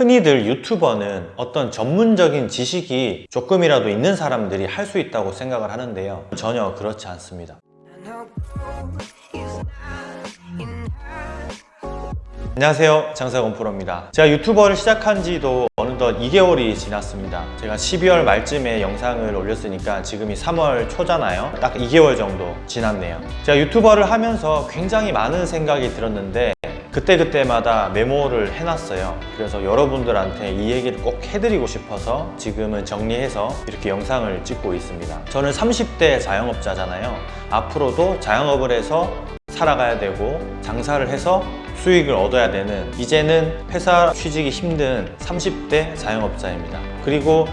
흔히들 유튜버는 어떤 전문적인 지식이 조금이라도 있는 사람들이 할 수 있다고 생각을 하는데요. 전혀 그렇지 않습니다. 안녕하세요. 장사건 프로입니다. 제가 유튜버를 시작한 지도 어느덧 2개월이 지났습니다. 제가 12월 말쯤에 영상을 올렸으니까 지금이 3월 초잖아요. 딱 2개월 정도 지났네요. 제가 유튜버를 하면서 굉장히 많은 생각이 들었는데 그때그때마다 메모를 해놨어요. 그래서 여러분들한테 이 얘기를 꼭 해드리고 싶어서 지금은 정리해서 이렇게 영상을 찍고 있습니다. 저는 30대 자영업자잖아요. 앞으로도 자영업을 해서 살아가야 되고 장사를 해서 수익을 얻어야 되는 이제는 회사 취직이 힘든 30대 자영업자입니다. 그리고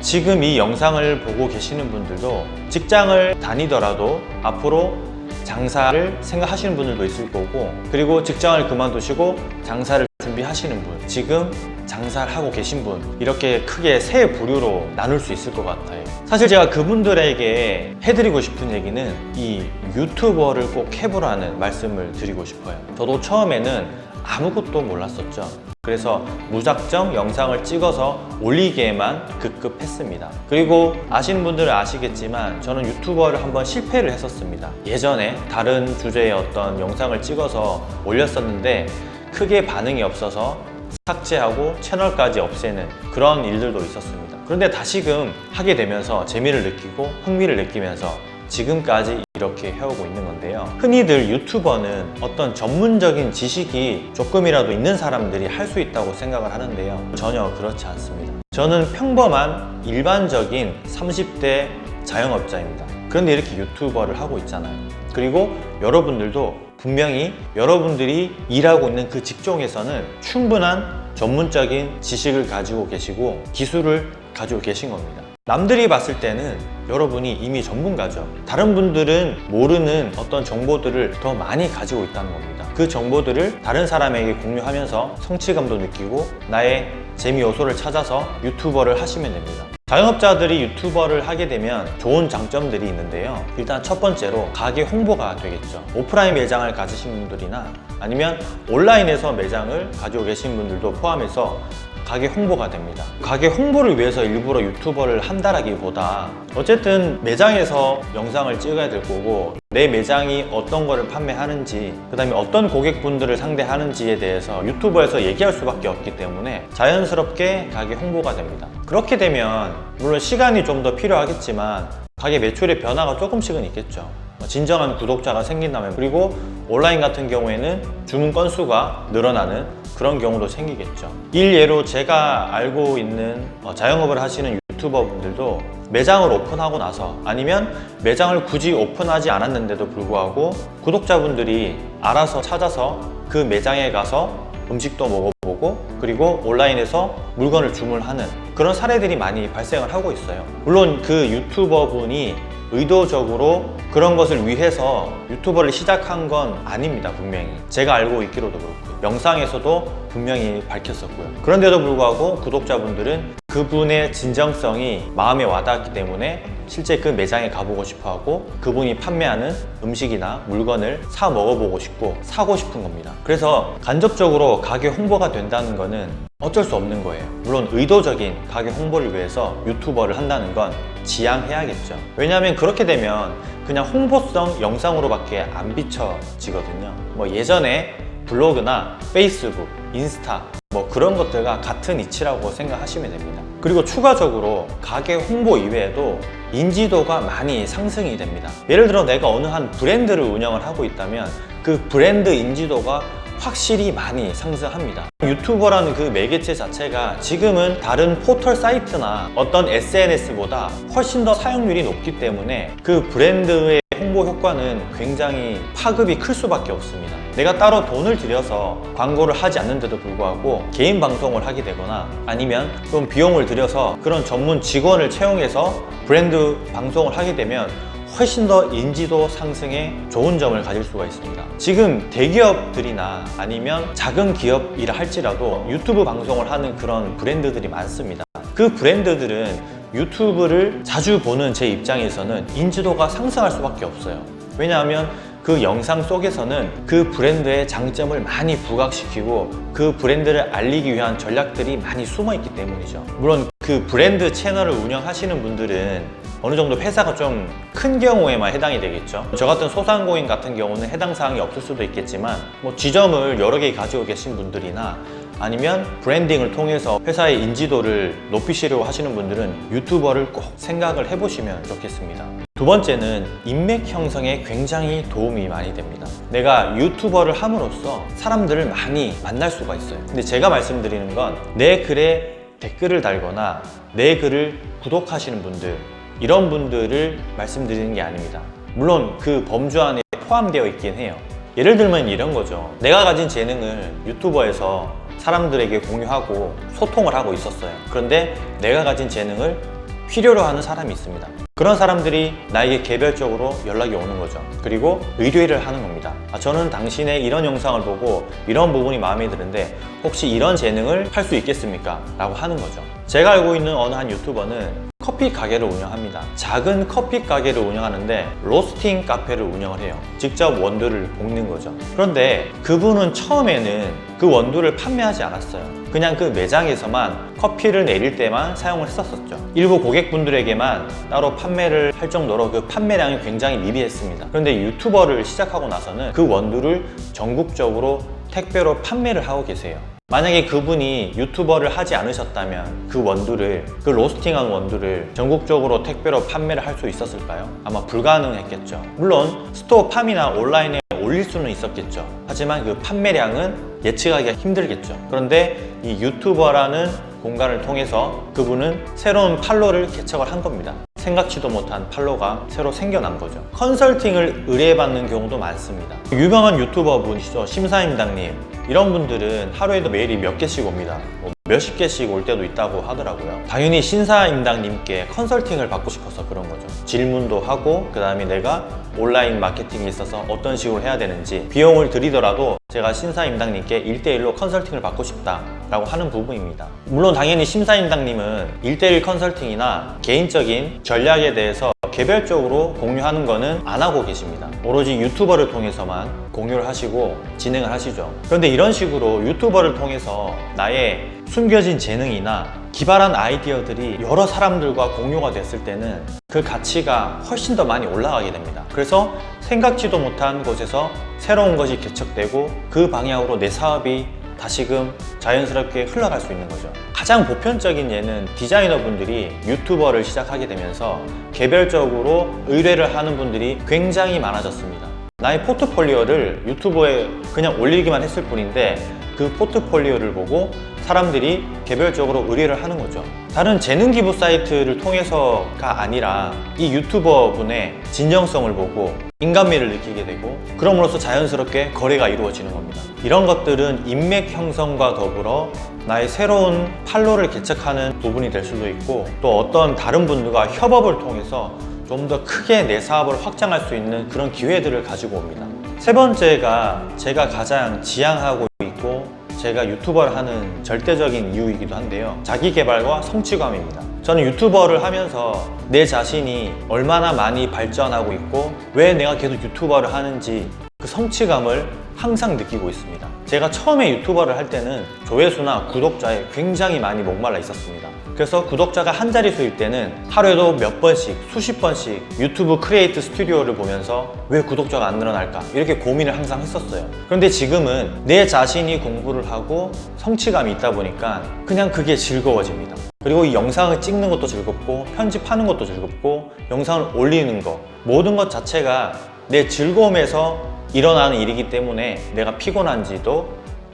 지금 이 영상을 보고 계시는 분들도 직장을 다니더라도 앞으로 장사를 생각하시는 분들도 있을 거고 그리고 직장을 그만두시고 장사를 준비하시는 분 지금 장사를 하고 계신 분 이렇게 크게 세 부류로 나눌 수 있을 것 같아요. 사실 제가 그분들에게 해드리고 싶은 얘기는 이 유튜버를 꼭 해보라는 말씀을 드리고 싶어요. 저도 처음에는 아무것도 몰랐었죠. 그래서 무작정 영상을 찍어서 올리기에만 급급했습니다. 그리고 아시는 분들은 아시겠지만 저는 유튜버를 한번 실패를 했었습니다. 예전에 다른 주제의 어떤 영상을 찍어서 올렸었는데 크게 반응이 없어서 삭제하고 채널까지 없애는 그런 일들도 있었습니다. 그런데 다시금 하게 되면서 재미를 느끼고 흥미를 느끼면서 지금까지 이렇게 해오고 있는 건데요. 흔히들 유튜버는 어떤 전문적인 지식이 조금이라도 있는 사람들이 할 수 있다고 생각을 하는데요. 전혀 그렇지 않습니다. 저는 평범한 일반적인 30대 자영업자입니다. 그런데 이렇게 유튜버를 하고 있잖아요. 그리고 여러분들도 분명히 여러분들이 일하고 있는 그 직종에서는 충분한 전문적인 지식을 가지고 계시고 기술을 가지고 계신 겁니다 남들이 봤을 때는 여러분이 이미 전문가죠. 다른 분들은 모르는 어떤 정보들을 더 많이 가지고 있다는 겁니다. 그 정보들을 다른 사람에게 공유하면서 성취감도 느끼고 나의 재미 요소를 찾아서 유튜버를 하시면 됩니다. 자영업자들이 유튜버를 하게 되면 좋은 장점들이 있는데요. 일단 첫 번째로 가게 홍보가 되겠죠. 오프라인 매장을 가지신 분들이나 아니면 온라인에서 매장을 가지고 계신 분들도 포함해서 가게 홍보가 됩니다. 가게 홍보를 위해서 일부러 유튜버를 한다라기보다 어쨌든 매장에서 영상을 찍어야 될 거고 내 매장이 어떤 거를 판매하는지 그 다음에 어떤 고객분들을 상대하는지에 대해서 유튜버에서 얘기할 수밖에 없기 때문에 자연스럽게 가게 홍보가 됩니다. 그렇게 되면 물론 시간이 좀 더 필요하겠지만 가게 매출의 변화가 조금씩은 있겠죠. 진정한 구독자가 생긴다면 그리고 온라인 같은 경우에는 주문 건수가 늘어나는 그런 경우도 생기겠죠. 일예로 제가 알고 있는 자영업을 하시는 유튜버 분들도 매장을 오픈하고 나서 아니면 매장을 굳이 오픈하지 않았는데도 불구하고 구독자분들이 알아서 찾아서 그 매장에 가서 음식도 먹어보고 그리고 온라인에서 물건을 주문하는 그런 사례들이 많이 발생을 하고 있어요. 물론 그 유튜버 분이 의도적으로 그런 것을 위해서 유튜버를 시작한 건 아닙니다 분명히. 제가 알고 있기로도 그렇고요 영상에서도 분명히 밝혔었고요. 그런데도 불구하고 구독자분들은 그분의 진정성이 마음에 와닿았기 때문에 실제 그 매장에 가보고 싶어하고 그분이 판매하는 음식이나 물건을 사 먹어보고 싶고 사고 싶은 겁니다. 그래서 간접적으로 가게 홍보가 된다는 거는 어쩔 수 없는 거예요. 물론 의도적인 가게 홍보를 위해서 유튜버를 한다는 건 지양해야겠죠. 왜냐하면 그렇게 되면 그냥 홍보성 영상으로밖에 안 비춰지거든요. 뭐 예전에 블로그나 페이스북, 인스타 뭐 그런 것들과 같은 이치라고 생각하시면 됩니다. 그리고 추가적으로 가게 홍보 이외에도 인지도가 많이 상승이 됩니다. 예를 들어 내가 어느 한 브랜드를 운영을 하고 있다면 그 브랜드 인지도가 확실히 많이 상승합니다. 유튜버라는 그 매개체 자체가 지금은 다른 포털 사이트나 어떤 SNS보다 훨씬 더 사용률이 높기 때문에 그 브랜드의 홍보 효과는 굉장히 파급이 클 수밖에 없습니다. 내가 따로 돈을 들여서 광고를 하지 않는데도 불구하고 개인 방송을 하게 되거나 아니면 좀 비용을 들여서 그런 전문 직원을 채용해서 브랜드 방송을 하게 되면 훨씬 더 인지도 상승에 좋은 점을 가질 수가 있습니다. 지금 대기업들이나 아니면 작은 기업이라 할지라도 유튜브 방송을 하는 그런 브랜드들이 많습니다. 그 브랜드들은 유튜브를 자주 보는 제 입장에서는 인지도가 상승할 수밖에 없어요. 왜냐하면 그 영상 속에서는 그 브랜드의 장점을 많이 부각시키고 그 브랜드를 알리기 위한 전략들이 많이 숨어 있기 때문이죠. 물론 그 브랜드 채널을 운영하시는 분들은 어느 정도 회사가 좀 큰 경우에만 해당이 되겠죠. 저 같은 소상공인 같은 경우는 해당 사항이 없을 수도 있겠지만 뭐 지점을 여러 개 가지고 계신 분들이나 아니면 브랜딩을 통해서 회사의 인지도를 높이시려고 하시는 분들은 유튜버를 꼭 생각을 해보시면 좋겠습니다. 두 번째는 인맥 형성에 굉장히 도움이 많이 됩니다. 내가 유튜버를 함으로써 사람들을 많이 만날 수가 있어요. 근데 제가 말씀드리는 건 내 글에 댓글을 달거나 내 글을 구독하시는 분들 이런 분들을 말씀드리는 게 아닙니다. 물론 그 범주 안에 포함되어 있긴 해요. 예를 들면 이런 거죠. 내가 가진 재능을 유튜버에서 사람들에게 공유하고 소통을 하고 있었어요. 그런데 내가 가진 재능을 필요로 하는 사람이 있습니다. 그런 사람들이 나에게 개별적으로 연락이 오는 거죠. 그리고 의뢰를 하는 겁니다. 아, 저는 당신의 이런 영상을 보고 이런 부분이 마음에 드는데 혹시 이런 재능을 할 수 있겠습니까? 라고 하는 거죠. 제가 알고 있는 어느 한 유튜버는 커피 가게를 운영합니다. 작은 커피 가게를 운영하는데 로스팅 카페를 운영을 해요. 직접 원두를 볶는 거죠. 그런데 그분은 처음에는 그 원두를 판매하지 않았어요. 그냥 그 매장에서만 커피를 내릴 때만 사용을 했었었죠. 일부 고객분들에게만 따로 판매를 할 정도로 그 판매량이 굉장히 미비했습니다. 그런데 유튜버를 시작하고 나서는 그 원두를 전국적으로 택배로 판매를 하고 계세요. 만약에 그분이 유튜버를 하지 않으셨다면 그 원두를 그 로스팅한 원두를 전국적으로 택배로 판매를 할 수 있었을까요? 아마 불가능했겠죠. 물론 스토어 팜이나 온라인에 올릴 수는 있었겠죠. 하지만 그 판매량은 예측하기가 힘들겠죠. 그런데 이 유튜버라는 공간을 통해서 그분은 새로운 팔로를 개척을 한 겁니다. 생각지도 못한 팔로가 새로 생겨난 거죠. 컨설팅을 의뢰받는 경우도 많습니다. 유명한 유튜버 분이시죠. 신사임당님. 이런 분들은 하루에도 메일이 몇 개씩 옵니다. 뭐 몇십 개씩 올 때도 있다고 하더라고요. 당연히 신사임당님께 컨설팅을 받고 싶어서 그런 거죠. 질문도 하고 그 다음에 내가 온라인 마케팅에 있어서 어떤 식으로 해야 되는지 비용을 들이더라도 제가 신사임당님께 1대1로 컨설팅을 받고 싶다 라고 하는 부분입니다. 물론 당연히 심사임당님은 1대1 컨설팅이나 개인적인 전략에 대해서 개별적으로 공유하는 거는 안 하고 계십니다. 오로지 유튜버를 통해서만 공유를 하시고 진행을 하시죠. 그런데 이런 식으로 유튜버를 통해서 나의 숨겨진 재능이나 기발한 아이디어들이 여러 사람들과 공유가 됐을 때는 그 가치가 훨씬 더 많이 올라가게 됩니다. 그래서 생각지도 못한 곳에서 새로운 것이 개척되고 그 방향으로 내 사업이 다시금 자연스럽게 흘러갈 수 있는 거죠. 가장 보편적인 예는 디자이너 분들이 유튜버를 시작하게 되면서 개별적으로 의뢰를 하는 분들이 굉장히 많아졌습니다. 나의 포트폴리오를 유튜브에 그냥 올리기만 했을 뿐인데 그 포트폴리오를 보고 사람들이 개별적으로 의뢰를 하는 거죠. 다른 재능 기부 사이트를 통해서가 아니라 이 유튜버 분의 진정성을 보고 인간미를 느끼게 되고 그럼으로써 자연스럽게 거래가 이루어지는 겁니다. 이런 것들은 인맥 형성과 더불어 나의 새로운 팔로를 개척하는 부분이 될 수도 있고 또 어떤 다른 분들과 협업을 통해서 좀 더 크게 내 사업을 확장할 수 있는 그런 기회들을 가지고 옵니다. 세 번째가 제가 가장 지향하고 있고 제가 유튜버를 하는 절대적인 이유이기도 한데요. 자기 개발과 성취감입니다. 저는 유튜버를 하면서 내 자신이 얼마나 많이 발전하고 있고 왜 내가 계속 유튜버를 하는지 그 성취감을 항상 느끼고 있습니다. 제가 처음에 유튜버를 할 때는 조회수나 구독자에 굉장히 많이 목말라 있었습니다. 그래서 구독자가 한 자릿수일 때는 하루에도 몇 번씩, 수십 번씩 유튜브 크리에이트 스튜디오를 보면서 왜 구독자가 안 늘어날까? 이렇게 고민을 항상 했었어요. 그런데 지금은 내 자신이 공부를 하고 성취감이 있다 보니까 그냥 그게 즐거워집니다. 그리고 이 영상을 찍는 것도 즐겁고 편집하는 것도 즐겁고 영상을 올리는 것 모든 것 자체가 내 즐거움에서 일어나는 일이기 때문에 내가 피곤한지도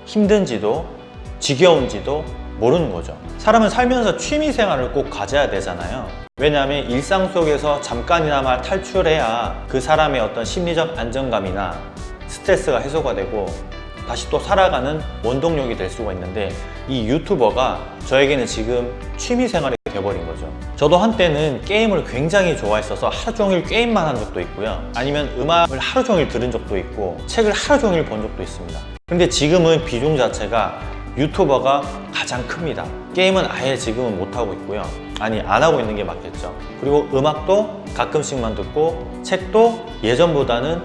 힘든지도 지겨운지도 모르는 거죠. 사람은 살면서 취미 생활을 꼭 가져야 되잖아요. 왜냐하면 일상 속에서 잠깐이나마 탈출해야 그 사람의 어떤 심리적 안정감이나 스트레스가 해소가 되고 다시 또 살아가는 원동력이 될 수가 있는데 이 유튜버가 저에게는 지금 취미 생활이 되어버린 거죠. 저도 한때는 게임을 굉장히 좋아했어서 하루 종일 게임만 한 적도 있고요. 아니면 음악을 하루 종일 들은 적도 있고 책을 하루 종일 본 적도 있습니다. 근데 지금은 비중 자체가 유튜버가 가장 큽니다. 게임은 아예 지금은 못하고 있고요. 아니, 안 하고 있는 게 맞겠죠. 그리고 음악도 가끔씩만 듣고 책도 예전보다는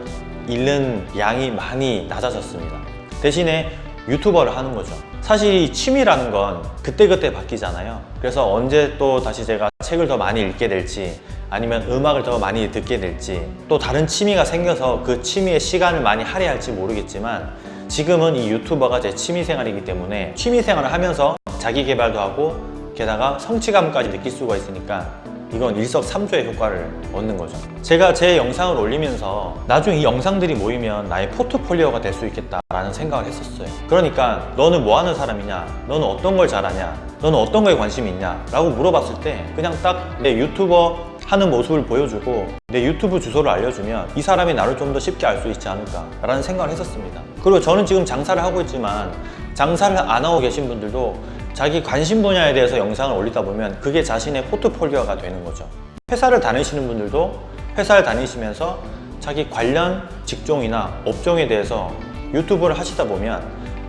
잃는 양이 많이 낮아졌습니다. 대신에 유튜버를 하는 거죠. 사실 이 취미라는 건 그때그때 바뀌잖아요. 그래서 언제 또 다시 제가 책을 더 많이 읽게 될지 아니면 음악을 더 많이 듣게 될지 또 다른 취미가 생겨서 그 취미에 시간을 많이 할애할지 모르겠지만 지금은 이 유튜버가 제 취미 생활이기 때문에 취미 생활을 하면서 자기 개발도 하고 게다가 성취감까지 느낄 수가 있으니까 이건 일석삼조의 효과를 얻는 거죠. 제가 제 영상을 올리면서 나중에 이 영상들이 모이면 나의 포트폴리오가 될 수 있겠다라는 생각을 했었어요. 그러니까 너는 뭐 하는 사람이냐? 너는 어떤 걸 잘하냐? 너는 어떤 거에 관심이 있냐? 라고 물어봤을 때 그냥 딱 내 유튜버 하는 모습을 보여주고 내 유튜브 주소를 알려주면 이 사람이 나를 좀 더 쉽게 알 수 있지 않을까 라는 생각을 했었습니다. 그리고 저는 지금 장사를 하고 있지만 장사를 안 하고 계신 분들도 자기 관심 분야에 대해서 영상을 올리다 보면 그게 자신의 포트폴리오가 되는 거죠. 회사를 다니시는 분들도 회사를 다니시면서 자기 관련 직종이나 업종에 대해서 유튜브를 하시다 보면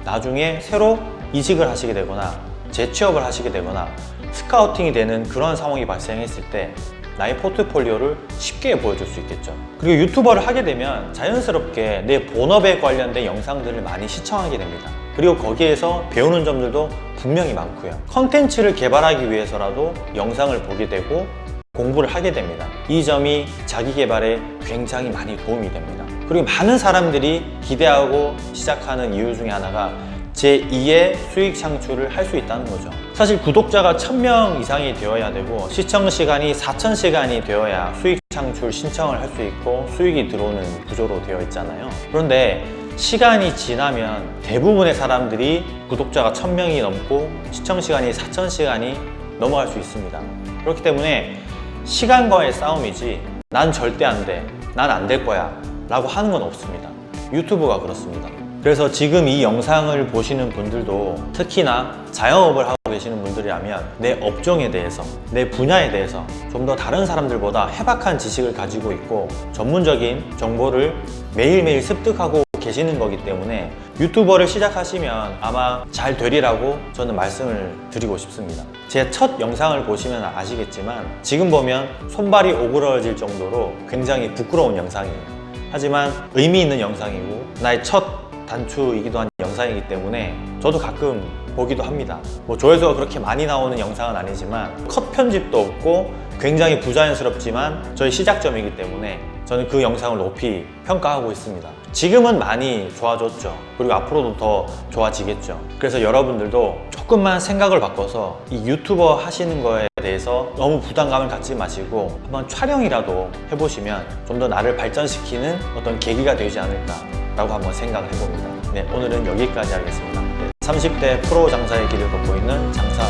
나중에 새로 이직을 하시게 되거나 재취업을 하시게 되거나 스카우팅이 되는 그런 상황이 발생했을 때 나의 포트폴리오를 쉽게 보여줄 수 있겠죠. 그리고 유튜버를 하게 되면 자연스럽게 내 본업에 관련된 영상들을 많이 시청하게 됩니다. 그리고 거기에서 배우는 점들도 분명히 많고요. 컨텐츠를 개발하기 위해서라도 영상을 보게 되고 공부를 하게 됩니다. 이 점이 자기 개발에 굉장히 많이 도움이 됩니다. 그리고 많은 사람들이 기대하고 시작하는 이유 중에 하나가 제2의 수익 창출을 할 수 있다는 거죠. 사실 구독자가 1000명 이상이 되어야 되고 시청 시간이 4000시간이 되어야 수익 창출 신청을 할 수 있고 수익이 들어오는 구조로 되어 있잖아요. 그런데 시간이 지나면 대부분의 사람들이 구독자가 1000명이 넘고 시청 시간이 4000시간이 넘어갈 수 있습니다. 그렇기 때문에 시간과의 싸움이지 난 절대 안 돼. 난 안 될 거야. 라고 하는 건 없습니다. 유튜브가 그렇습니다. 그래서 지금 이 영상을 보시는 분들도 특히나 자영업을 하고 계시는 분들이라면 내 업종에 대해서, 내 분야에 대해서 좀 더 다른 사람들보다 해박한 지식을 가지고 있고 전문적인 정보를 매일매일 습득하고 계시는 거기 때문에 유튜버를 시작하시면 아마 잘 되리라고 저는 말씀을 드리고 싶습니다. 제 첫 영상을 보시면 아시겠지만 지금 보면 손발이 오그러질 정도로 굉장히 부끄러운 영상이에요. 하지만 의미 있는 영상이고 나의 첫 단추이기도 한 영상이기 때문에 저도 가끔 보기도 합니다. 뭐 조회수가 그렇게 많이 나오는 영상은 아니지만 컷 편집도 없고 굉장히 부자연스럽지만 저희 시작점이기 때문에 저는 그 영상을 높이 평가하고 있습니다. 지금은 많이 좋아졌죠. 그리고 앞으로도 더 좋아지겠죠. 그래서 여러분들도 조금만 생각을 바꿔서 이 유튜버 하시는 거에 대해서 너무 부담감을 갖지 마시고 한번 촬영이라도 해보시면 좀 더 나를 발전시키는 어떤 계기가 되지 않을까 라고 한번 생각을 해봅니다. 네, 오늘은 여기까지 하겠습니다. 네, 30대 프로 장사의 길을 걷고 있는 장사